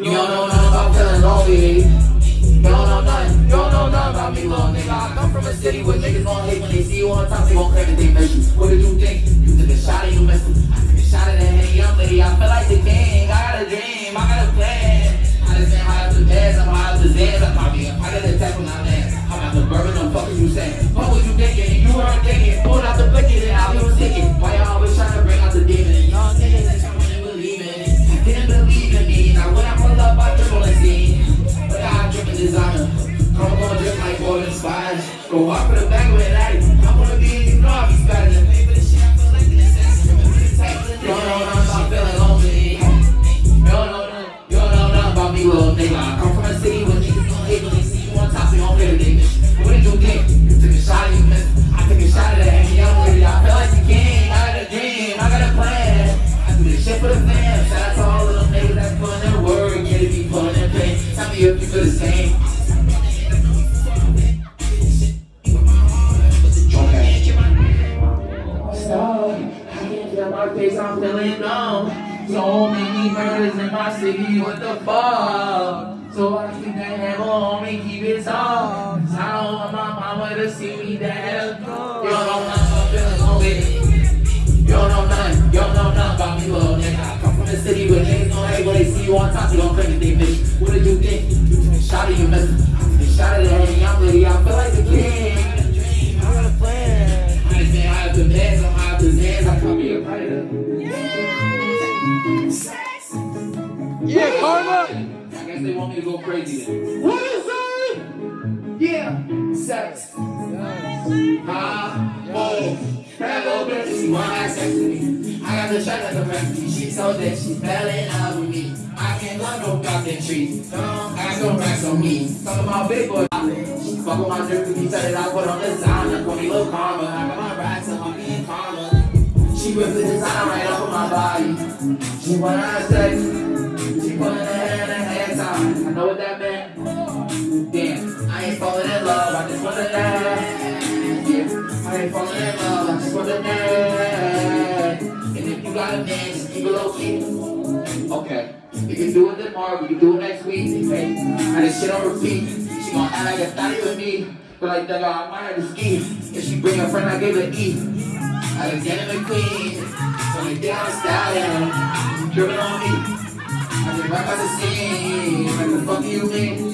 You don't know nothing about feeling lonely. You don't know nothing. You don't know nothing about me, little nigga. I come from a city where niggas gon' hate when they see you on top. They gon' claim that they miss you. What did you think? You took a shot and you missed it. I took a shot at that henny young lady. I feel like the king. I got a dream. I got a plan. I just been high up the beds. I'm high up the Zans. I'm probably a part of the tech when I land. I'm out the bourbon. I'm fucking you saying. What was you thinking? You weren't thinking. Pulled out the blicky and I was thinking. Why y'all Go walk for the back with it, I'm gonna be in you know I be spazzing. You don't nothing about feeling lonely. You don't know nothing, you don't nothing about me, little nigga. I come from a city where niggas gon' hate see you on top, they play the nigga. What did you think? You took a shot you missed. I took a shot at that and young lady. I feel like the king. I got a dream, I got a plan. I do this shit for the fam. Shout out to all of them niggas that's pulling their word. Yeah, they be pulling their pain. Tell me if you feel the same. I'm feeling numb. So many murders in my city, what the fuck? So I keep that hammer on me, keep it soft. I don't want my mama to see me dead. You don't know feeling lonely. You don't know nothing, you don't know nothing about me, little nigga. I come from the city where niggas don't hate when they see you on top, they gon' that they you. What did you think? A shot at you missed it. I took a shot at that young lady, I feel like the king. I got a plan. I ain't been high up the meds, I'm high up the Zans, I could be a predator. Yeah, Karma. I guess they want me to go crazy then. What is it? Yeah, sex. Ah, oh, that little bitch, she wanna have sex with me. I got the shot at the recipe. She so that she fell in love with me. I can't love no goddamn trees. No, I got some racks on me. Talking about big boy. She fuck with my drip he said that I put on designer. Call me Lil Karma. I got my racks on my being karma. She whipped the design right off of my body. She wanna have sex. Hand and. I know what that meant. Damn, I ain't falling in love. I just to laugh. Yeah, I ain't falling in love. I just to laugh. And if you got a man, just keep it low key. Okay, we can do it tomorrow. We can do it next week. Hey, I just shit on repeat. She gon' act like a thotty with me. But like, nigga, I might have to ski. If she bring her friend, I give her E. Alexander McQueen, so they down stallion, dripping on me. I just rap out the scene, like the fuck you mean?